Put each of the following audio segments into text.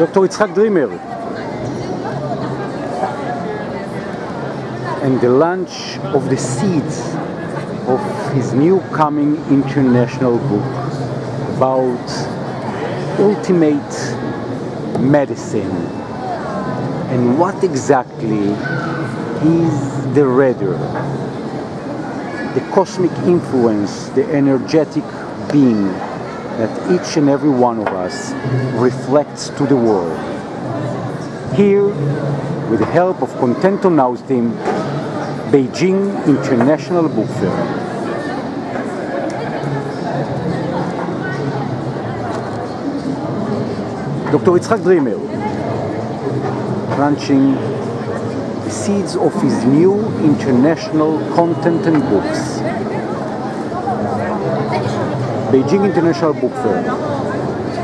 Dr. Yitzhak Dreamer. And the launch of the seeds of his new coming international book about ultimate medicine and what exactly is the radar, the cosmic influence, the energetic being that each and every one of us reflects to the world. Here, with the help of Contento Now's team, Beijing International Book Fair. Dr. Yitzhak Dreamer, launching the seeds of his new international content and books. Beijing International Book Fair,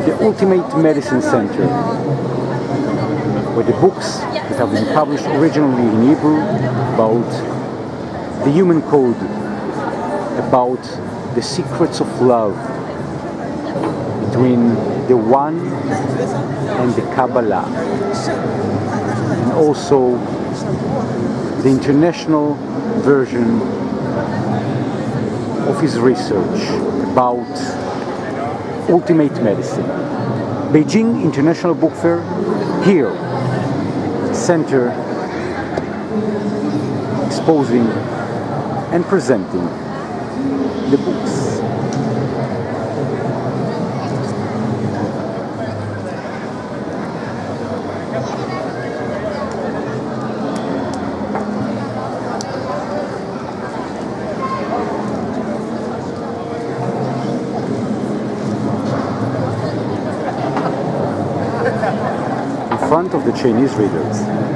the ultimate medicine center, where the books that have been published originally in Hebrew about the human code, about the secrets of love between the One and the Kabbalah, and also the international version of his research about ultimate medicine. Beijing International Book Fair, here, center exposing and presenting the books. in front of the Chinese readers.